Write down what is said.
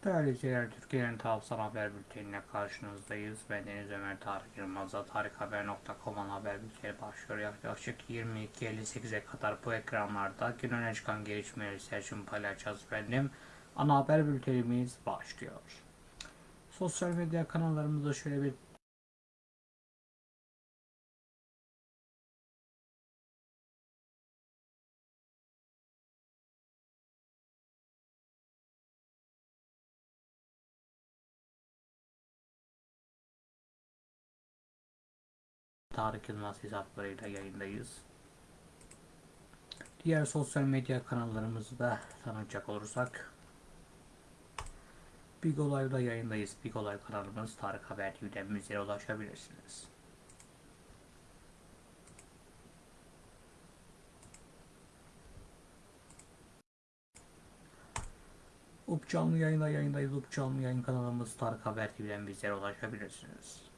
İzleyiciler, Türkiye'nin Tavsan Haber Bülteni'ne karşınızdayız. Ben Deniz Ömer Tarık Yılmaz'la tarikhaber.com'un haber bülteni başlıyor. Yaklaşık 22.58'e kadar bu ekranlarda gün öne çıkan gelişmeleri seçim paylaşacağız efendim. Ana haber bültenimiz başlıyor. Sosyal medya kanallarımızda şöyle bir Tarık Yılmaz hesaplarıyla yayındayız. Diğer sosyal medya kanallarımızı da tanıtacak olursak Big Olay'da yayındayız. Big Olay kanalımız Tarık Haber TV'den bizlere ulaşabilirsiniz. Up canlı yayında yayındayız. Up yayın kanalımız Tarık Haber TV'den bizlere ulaşabilirsiniz.